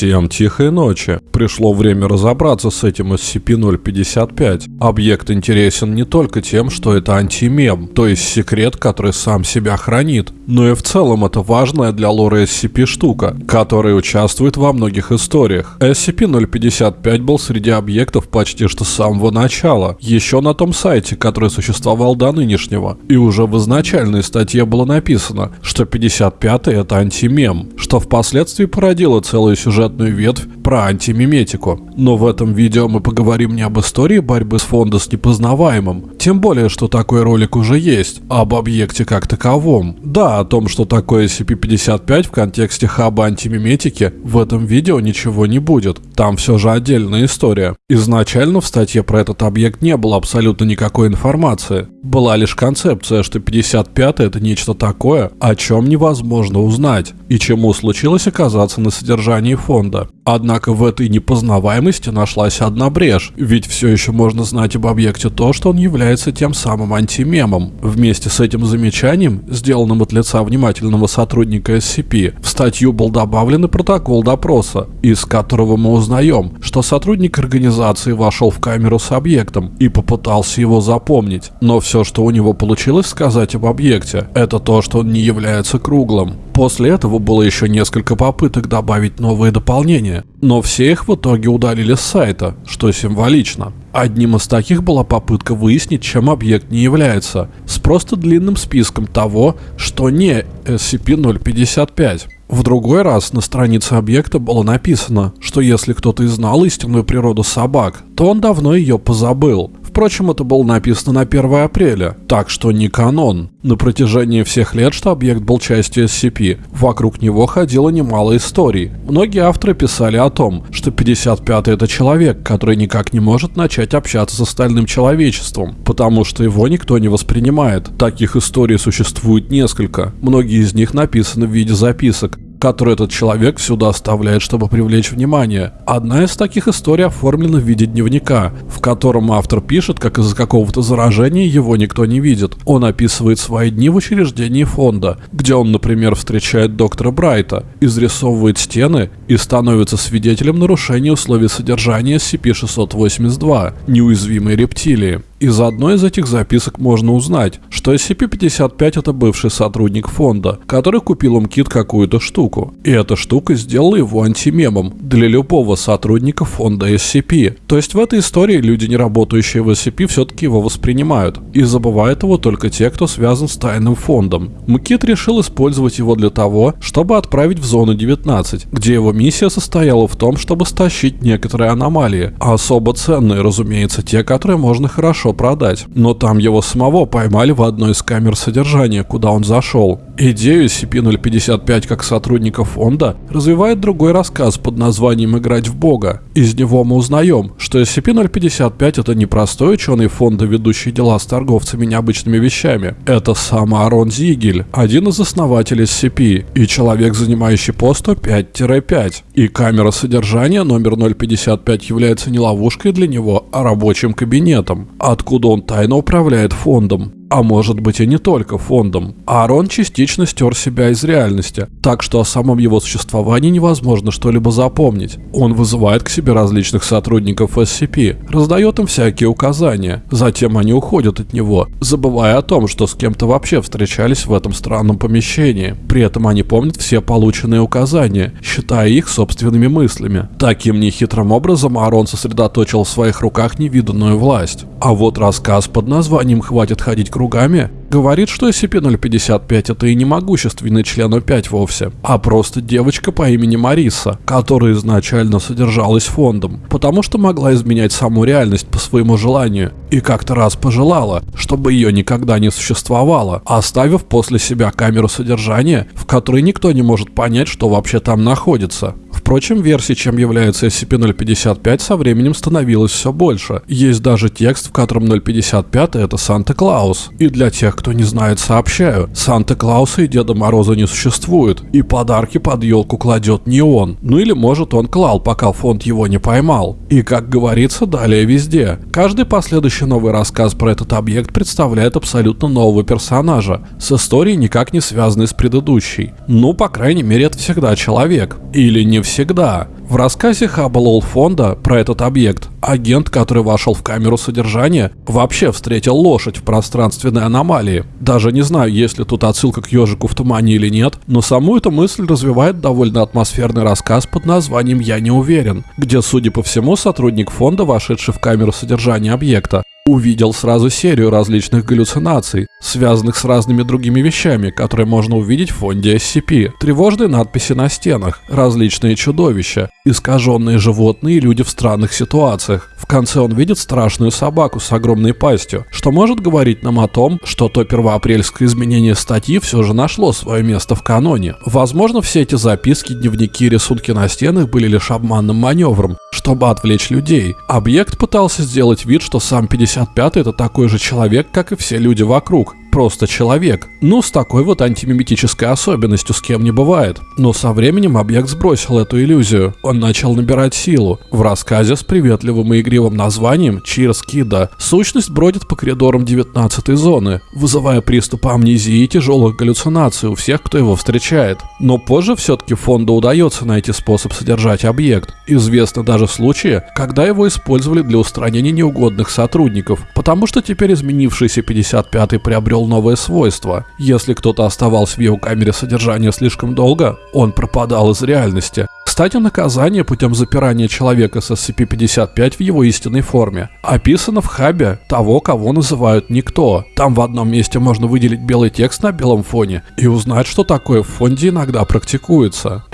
Всем тихой ночи. Пришло время разобраться с этим SCP-055. Объект интересен не только тем, что это антимем, то есть секрет, который сам себя хранит, но и в целом это важная для лора SCP штука, которая участвует во многих историях. SCP-055 был среди объектов почти что с самого начала, еще на том сайте, который существовал до нынешнего, и уже в изначальной статье было написано, что 55 это антимем, что впоследствии породило целую сюжетную ветвь про антимиметику. Но в этом видео мы поговорим не об истории борьбы с фонда с непознаваемым, тем более, что такой ролик уже есть, а об объекте как таковом. Да, о том, что такое SCP-55 в контексте хаба антимиметики, в этом видео ничего не будет. Там все же отдельная история. Изначально в статье про этот объект не было абсолютно никакой информации. Была лишь концепция, что 55 это нечто такое, о чем невозможно узнать, и чему случилось оказаться на содержании фонда. Однако в этой непознаваемости нашлась одна брешь, ведь все еще можно знать об объекте то, что он является тем самым антимемом. Вместе с этим замечанием, сделанным от лица внимательного сотрудника SCP, в статью был добавлен и протокол допроса, из которого мы узнаем, что сотрудник организации вошел в камеру с объектом и попытался его запомнить, но все, что у него получилось сказать об объекте, это то, что он не является круглым. После этого было еще несколько попыток добавить новые дополнения, но все их в итоге удалили с сайта, что символично. Одним из таких была попытка выяснить, чем объект не является, с просто длинным списком того, что не SCP-055. В другой раз на странице объекта было написано, что если кто-то и знал истинную природу собак, то он давно ее позабыл. Впрочем, это было написано на 1 апреля, так что не канон. На протяжении всех лет, что объект был частью SCP, вокруг него ходило немало историй. Многие авторы писали о том, что 55-й это человек, который никак не может начать общаться с остальным человечеством, потому что его никто не воспринимает. Таких историй существует несколько. Многие из них написаны в виде записок, который этот человек сюда оставляет, чтобы привлечь внимание. Одна из таких историй оформлена в виде дневника, в котором автор пишет, как из-за какого-то заражения его никто не видит. Он описывает свои дни в учреждении фонда, где он, например, встречает доктора Брайта, изрисовывает стены и становится свидетелем нарушения условий содержания SCP-682, неуязвимой рептилии. Из одной из этих записок можно узнать, что SCP-55 это бывший сотрудник фонда, который купил умкит какую-то штуку. И эта штука сделала его антимемом для любого сотрудника фонда SCP. То есть в этой истории люди, не работающие в SCP, все-таки его воспринимают. И забывают его только те, кто связан с тайным фондом. Мкит решил использовать его для того, чтобы отправить в зону 19, где его миссия состояла в том, чтобы стащить некоторые аномалии, а особо ценные, разумеется, те, которые можно хорошо продать. Но там его самого поймали в одной из камер содержания, куда он зашел. Идею SCP-055 как сотрудника фонда развивает другой рассказ под названием «Играть в Бога». Из него мы узнаем, что SCP-055 это не простой ученый фонда, ведущий дела с торговцами необычными вещами. Это сам Арон Зигель, один из основателей SCP, и человек, занимающий пост 5-5. И камера содержания номер 055 является не ловушкой для него, а рабочим кабинетом, откуда он тайно управляет фондом а может быть и не только фондом. Аарон частично стер себя из реальности, так что о самом его существовании невозможно что-либо запомнить. Он вызывает к себе различных сотрудников SCP, раздает им всякие указания, затем они уходят от него, забывая о том, что с кем-то вообще встречались в этом странном помещении. При этом они помнят все полученные указания, считая их собственными мыслями. Таким нехитрым образом Аарон сосредоточил в своих руках невиданную власть. А вот рассказ под названием «Хватит ходить кругами» говорит, что SCP-055 это и не могущественный член О5 вовсе, а просто девочка по имени Мариса, которая изначально содержалась фондом, потому что могла изменять саму реальность по своему желанию, и как-то раз пожелала, чтобы ее никогда не существовало, оставив после себя камеру содержания, в которой никто не может понять, что вообще там находится. Впрочем, версий, чем является SCP-055, со временем становилось все больше. Есть даже текст, в котором 055 это Санта-Клаус. И для тех, кто не знает, сообщаю, Санта-Клауса и Деда Мороза не существует, и подарки под елку кладет не он. Ну или может он клал, пока фонд его не поймал. И как говорится, далее везде. Каждый последующий новый рассказ про этот объект представляет абсолютно нового персонажа, с историей никак не связанной с предыдущей. Ну, по крайней мере, это всегда человек. Или не все навсегда. В рассказе Хаббл фонда про этот объект агент, который вошел в камеру содержания, вообще встретил лошадь в пространственной аномалии. Даже не знаю, есть ли тут отсылка к ежику в тумане или нет, но саму эту мысль развивает довольно атмосферный рассказ под названием «Я не уверен», где, судя по всему, сотрудник фонда, вошедший в камеру содержания объекта, увидел сразу серию различных галлюцинаций, связанных с разными другими вещами, которые можно увидеть в фонде SCP. Тревожные надписи на стенах, различные чудовища, искаженные животные и люди в странных ситуациях. В конце он видит страшную собаку с огромной пастью, что может говорить нам о том, что то первоапрельское изменение статьи все же нашло свое место в каноне. Возможно, все эти записки, дневники и рисунки на стенах были лишь обманным маневром, чтобы отвлечь людей. Объект пытался сделать вид, что сам 55 это такой же человек, как и все люди вокруг просто человек. Ну, с такой вот антимиметической особенностью с кем не бывает. Но со временем объект сбросил эту иллюзию. Он начал набирать силу. В рассказе с приветливым и игривым названием «Чирс Кида» сущность бродит по коридорам 19 зоны, вызывая приступы амнезии и тяжелых галлюцинаций у всех, кто его встречает. Но позже все-таки фонду удается найти способ содержать объект. Известны даже случаи, когда его использовали для устранения неугодных сотрудников, потому что теперь изменившийся 55-й приобрел приобрел новое свойство. Если кто-то оставался в его камере содержания слишком долго, он пропадал из реальности. Кстати, наказание путем запирания человека с SCP-55 в его истинной форме описано в хабе того, кого называют «Никто». Там в одном месте можно выделить белый текст на белом фоне и узнать, что такое в фонде иногда практикуется.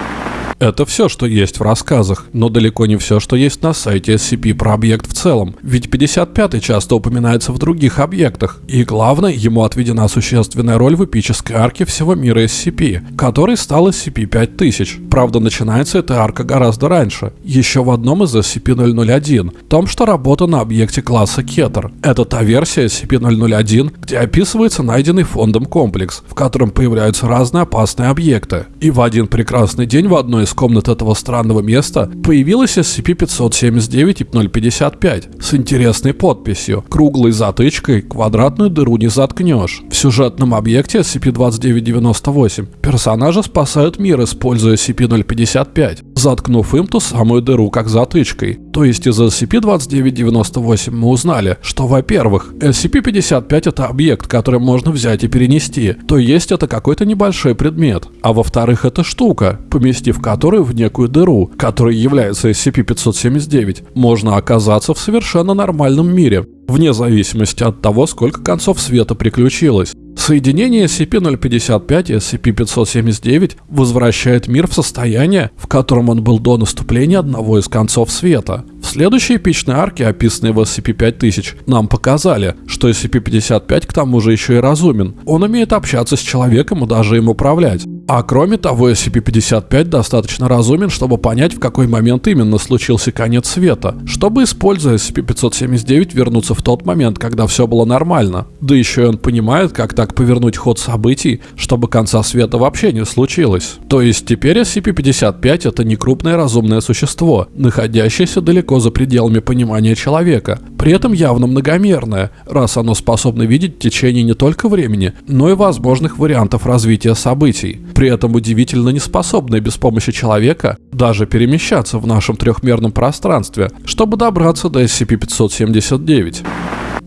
Это все, что есть в рассказах, но далеко не все, что есть на сайте SCP про объект в целом, ведь 55 часто упоминается в других объектах, и главное, ему отведена существенная роль в эпической арке всего мира SCP, который стал SCP-5000. Правда, начинается эта арка гораздо раньше, еще в одном из SCP-001, том, что работа на объекте класса Кетер. Это та версия SCP-001, где описывается найденный фондом комплекс, в котором появляются разные опасные объекты. И в один прекрасный день в одной из комнат этого странного места появилась SCP-579-055 с интересной подписью «Круглой затычкой квадратную дыру не заткнешь». В сюжетном объекте SCP-2998 персонажи спасают мир, используя SCP-055, заткнув им ту самую дыру как затычкой. То есть из SCP-2998 мы узнали, что, во-первых, SCP-55 это объект, который можно взять и перенести, то есть это какой-то небольшой предмет, а во-вторых, это штука, поместив которую в некую дыру, которая является SCP-579, можно оказаться в совершенно нормальном мире, вне зависимости от того, сколько концов света приключилось. Соединение SCP-055 и SCP-579 возвращает мир в состояние, в котором он был до наступления одного из концов света. В следующей эпичной арке, описанной в SCP-5000, нам показали, что SCP-55 к тому же еще и разумен. Он умеет общаться с человеком и даже им управлять. А кроме того, SCP-55 достаточно разумен, чтобы понять, в какой момент именно случился конец света, чтобы, используя SCP-579, вернуться в тот момент, когда все было нормально. Да еще и он понимает, как так повернуть ход событий, чтобы конца света вообще не случилось. То есть теперь SCP-55 это не крупное разумное существо, находящееся далеко за пределами понимания человека, при этом явно многомерное, раз оно способно видеть течение не только времени, но и возможных вариантов развития событий при этом удивительно неспособные без помощи человека даже перемещаться в нашем трехмерном пространстве, чтобы добраться до SCP-579.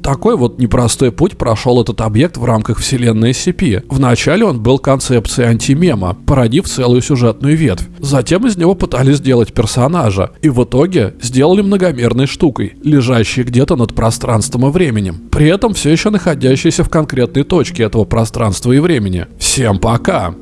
Такой вот непростой путь прошел этот объект в рамках вселенной SCP. Вначале он был концепцией антимема, породив целую сюжетную ветвь. Затем из него пытались сделать персонажа, и в итоге сделали многомерной штукой, лежащей где-то над пространством и временем. При этом все еще находящейся в конкретной точке этого пространства и времени. Всем пока!